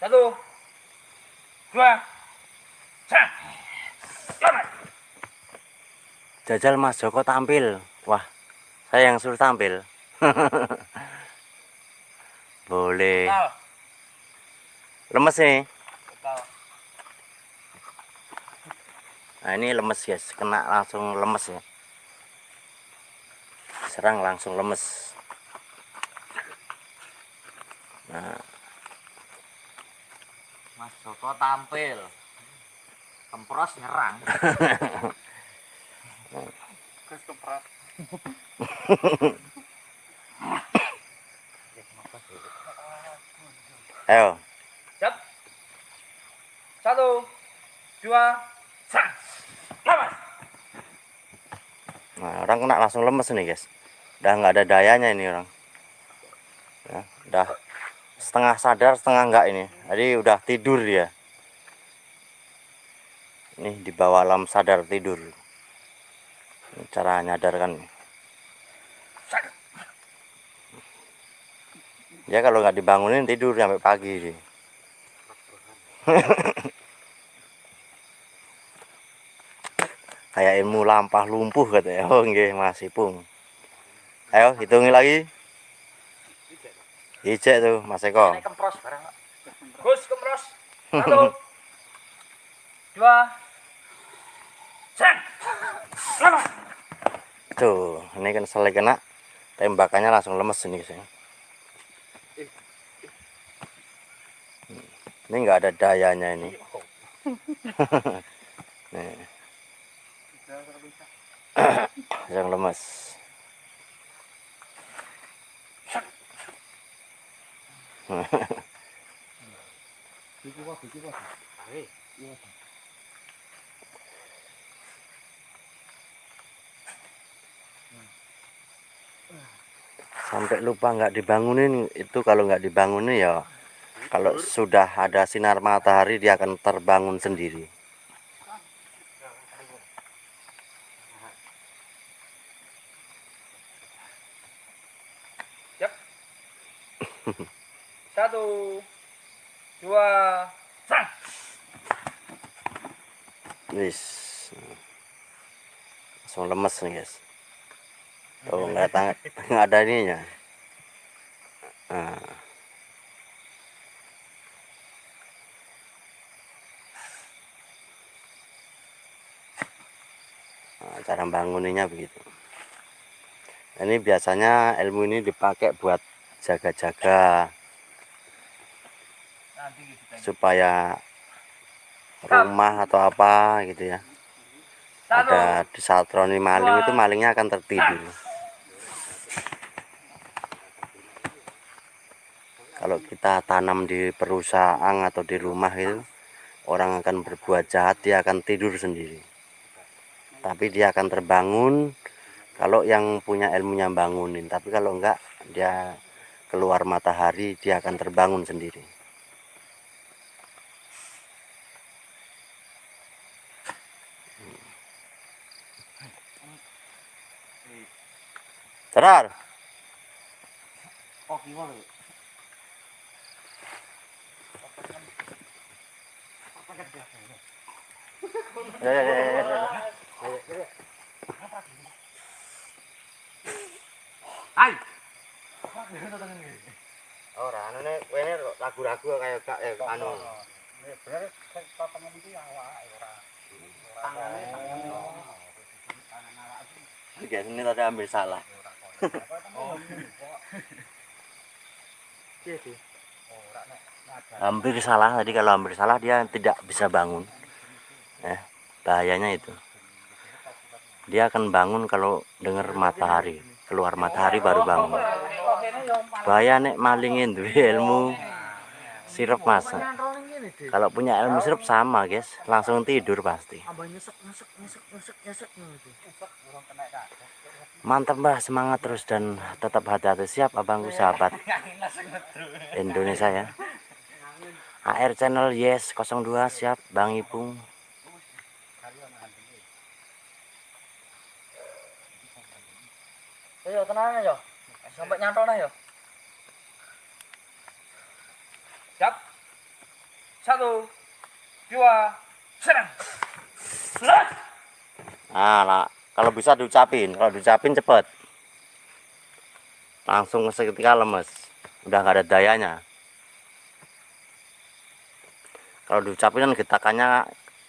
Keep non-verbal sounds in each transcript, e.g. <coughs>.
Satu, dua. Jajal Mas Joko tampil. Wah, saya yang suruh tampil. <laughs> Boleh. Lemes nih. Nah, ini lemes guys, kena langsung lemes ya. Serang langsung lemes. Nah, Mas Joko tampil. Kempros nyerang. <laughs> Terus kempros. <laughs> ayo. Siap. Satu, dua. Selamat. Nah, orang kena langsung lemes nih guys. Udah nggak ada dayanya ini orang. Ya, udah setengah sadar, setengah enggak ini. Jadi udah tidur dia. Ini di bawah alam sadar tidur. Ini cara nyadarkan. Ya kalau nggak dibangunin tidur sampai pagi sih. <laughs> Kayak ilmu lampah lumpuh katanya. Oh nggih masih pung. Ayo hitungi lagi. Ijek tuh Mas Eko. Ini kempros barang. Pak. Gus kempros. Satu, <laughs> dua, tiga. Selamat. Tuh, ini kan selai kena tembakannya langsung lemes ini guys. ya. Ini nggak ada dayanya ini. <laughs> Nih. <coughs> Yang lemes. <laughs> Sampai lupa nggak dibangunin itu kalau nggak dibangunin ya kalau sudah ada sinar matahari dia akan terbangun sendiri. Siap. Satu, dua, tiga. Wis. Langsung lemes nih guys. Oh nggak ada <laughs> nggak ada ininya. Nah. Nah, cara banguninnya begitu. Ini biasanya ilmu ini dipakai buat jaga-jaga supaya rumah atau apa gitu ya. Ada disatroni maling itu malingnya akan tertidur. Kalau kita tanam di perusahaan atau di rumah itu orang akan berbuat jahat dia akan tidur sendiri. Tapi dia akan terbangun kalau yang punya ilmunya bangunin. Tapi kalau enggak dia keluar matahari dia akan terbangun sendiri Terar. Oh, gimana? Ya, ya, ya, ya, ya. Hai. Ora, anane kene ragu-ragu kayak gak eh anu. Ini bener potongan iki awake ora. Tangane Guys, ini tadi ambil salah. <laughs> Hampir salah tadi kalau hampir salah dia tidak bisa bangun. Eh, bahayanya itu. Dia akan bangun kalau dengar matahari, keluar matahari baru bangun. Bahaya nek malingin duwe ilmu sirup masak. Kalau punya ilmu sirup sama, guys, langsung tidur pasti. Gitu. Mantap Mbah, semangat terus dan tetap hati-hati siap abangku sahabat Indonesia ya. AR channel yes 02 siap Bang Ipung. Ayo tenang aja. Sampai nyantol ya. Siap. Satu dua serang Lah. Nah, lah, kalau bisa diucapin, kalau diucapin cepet. Langsung seketika lemes, udah nggak ada dayanya. Kalau diucapin kan getakannya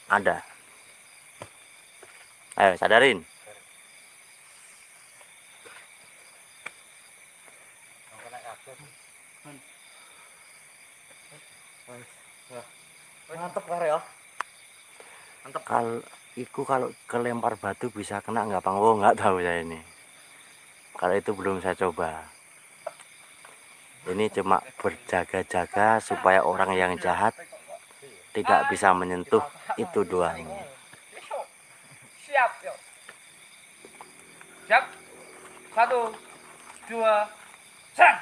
ada. Ayo, sadarin. Mantep kare ya mantep Kalau iku kalau kelempar batu bisa kena nggak bang? Oh nggak tahu saya ini. Kalau itu belum saya coba. Ini cuma berjaga-jaga supaya orang yang jahat tidak bisa menyentuh itu doang. siap yuk siap satu dua serang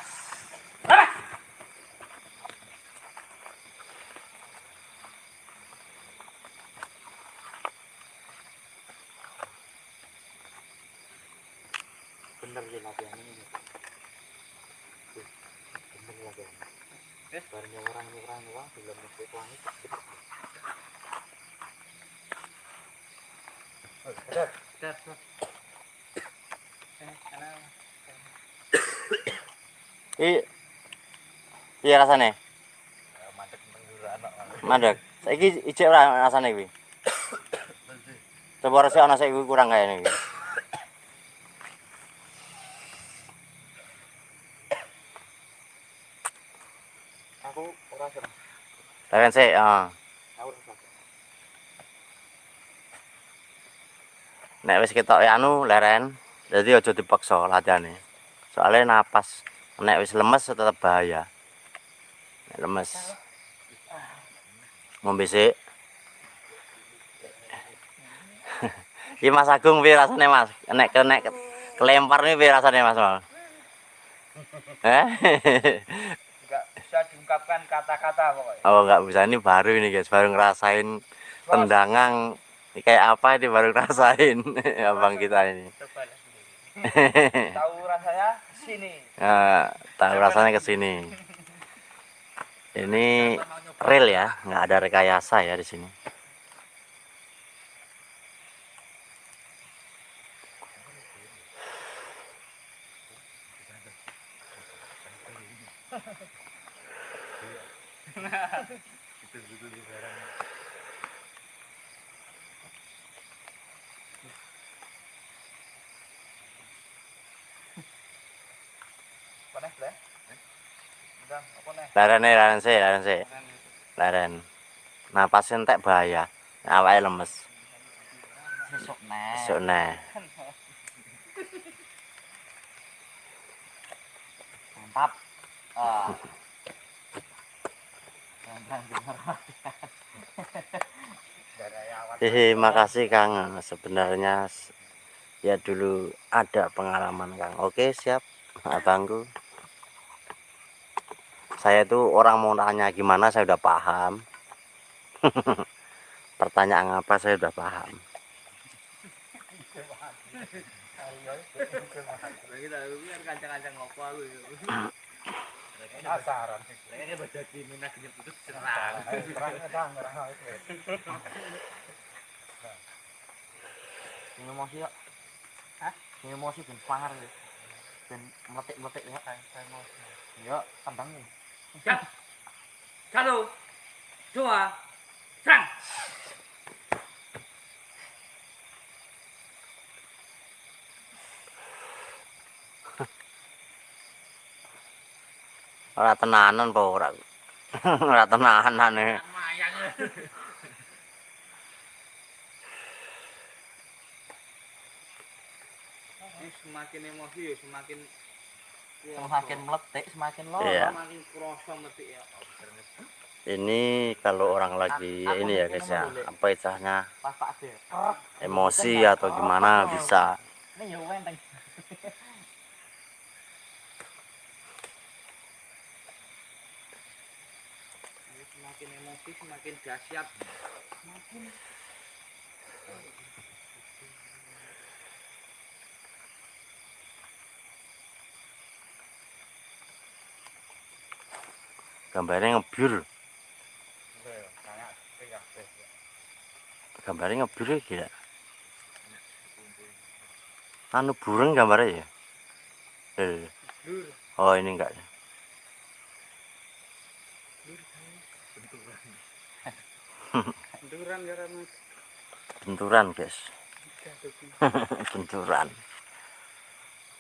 Ih, iya rasanya? Mandek pengguru anak. Mandek. Saiki ijek ora rasane kuwi. Coba resik ana saiki kurang kayane iki. aku orang serang Aku orang serang Nek wis ketok anu leren, jadi aja dipaksa latihane. Soalnya napas nek wis lemes tetep bahaya. Nek lemes. Ngombe sik. <laughs> Iki Mas Agung piye rasane Mas? Nek nek kelempar nih piye rasane Mas? Mal? Eh? <laughs> Diungkapkan kata-kata pokoknya. oh nggak bisa ini baru ini guys, baru ngerasain tendangan Ini kayak apa ini baru ngerasain <laughs> abang kita ini. Coba. <laughs> Tahu rasanya sini. Nah, tahu rasanya ke sini. Ini real ya, nggak ada rekayasa ya di sini. Laren nih, laren sih, laren sih, laren. Napas entek bahaya, awalnya lemes. besok nih Besok nah, mantap ah awal. Hehe, makasih Kang. Sebenarnya ya dulu ada pengalaman Kang. Oke, siap, abangku. Saya tuh orang mau tanya gimana saya udah paham. <laughs> Pertanyaan apa saya udah paham. Penasaran. ini baca serang itu. emosi ya hah ini emosi ben pangar ya ben ya emosi ya tendang nih Siap. Satu, dua, serang. Ora tenanan po ora. <laughs> Ora tenanan e. Semakin emosi semakin semakin meletik semakin Iya. semakin kroso meletik ya. Ini kalau orang lagi ini ya guys ya, apa istilahnya? Emosi atau gimana bisa. ini ya semakin emosi semakin dahsyat. Semakin Gambarnya ngebyur. gambarnya ngebiru ya gila. Anu burung gambarnya ya? Eh, oh ini enggak. Ya <laughs> <laughs> Benturan. Ya benturan guys. <laughs> Benturan.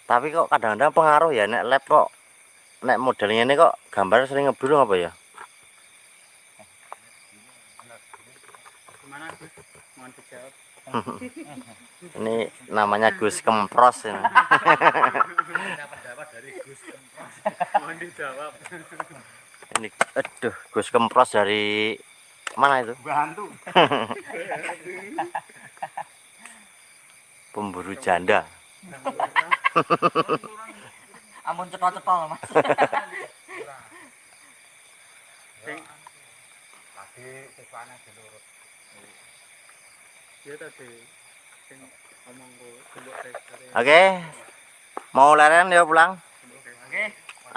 Tapi kok kadang-kadang pengaruh ya nek lab kok nek modelnya ini kok gambar sering ngebiru apa ya? <laughs> Ini namanya Gus Kempros ini. Ini aduh Gus Kempros dari mana itu? Bantu. pemburu janda ampun cetol-cetol mas. <laughs> Sing tadi siswane dilurut ya tadi. Sing tester. oke. Mau leren ya pulang? Oke.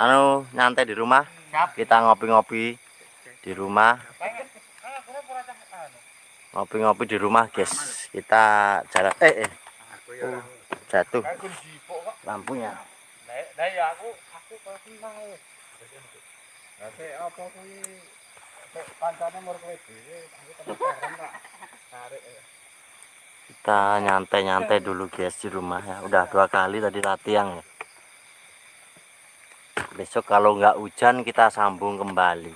Anu nyantai di rumah. Siap. Kita ngopi-ngopi di rumah. Ngopi-ngopi di rumah guys. Kita jalan eh, eh. Aku ya. jatuh. Jipok kok. lampunya Ya aku aku kok seneng ya. Lah sik apa kuwi sik kancane mur kowe dhewe aku temen bareng tak tarik ya. kita nyantai-nyantai dulu guys di rumah ya udah dua kali tadi latihan ya besok kalau nggak hujan kita sambung kembali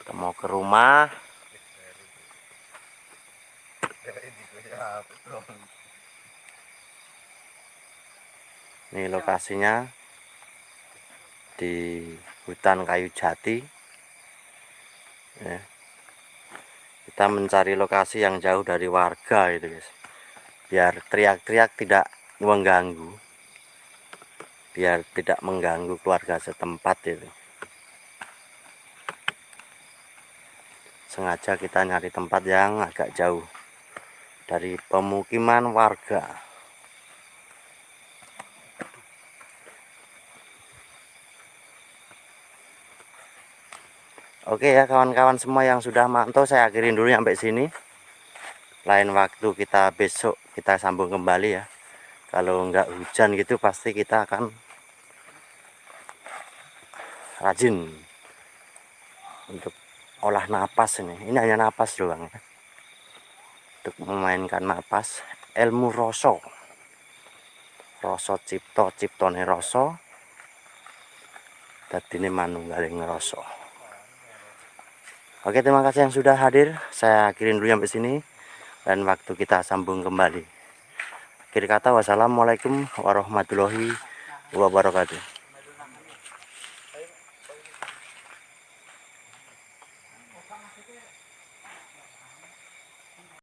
kita mau ke rumah ini lokasinya di hutan kayu jati. Ya. kita mencari lokasi yang jauh dari warga gitu guys. Biar teriak-teriak tidak mengganggu. Biar tidak mengganggu keluarga setempat itu. Sengaja kita nyari tempat yang agak jauh dari pemukiman warga Oke ya kawan-kawan semua yang sudah mantau saya akhirin dulu sampai sini. Lain waktu kita besok kita sambung kembali ya. Kalau nggak hujan gitu pasti kita akan rajin untuk olah napas ini. Ini hanya napas doang ya. Untuk memainkan napas ilmu rasa. Rasa cipto ciptone rasa. Dadine manunggaling rasa. Oke terima kasih yang sudah hadir. Saya akhirin dulu sampai sini dan waktu kita sambung kembali. Akhir kata wassalamualaikum warahmatullahi wabarakatuh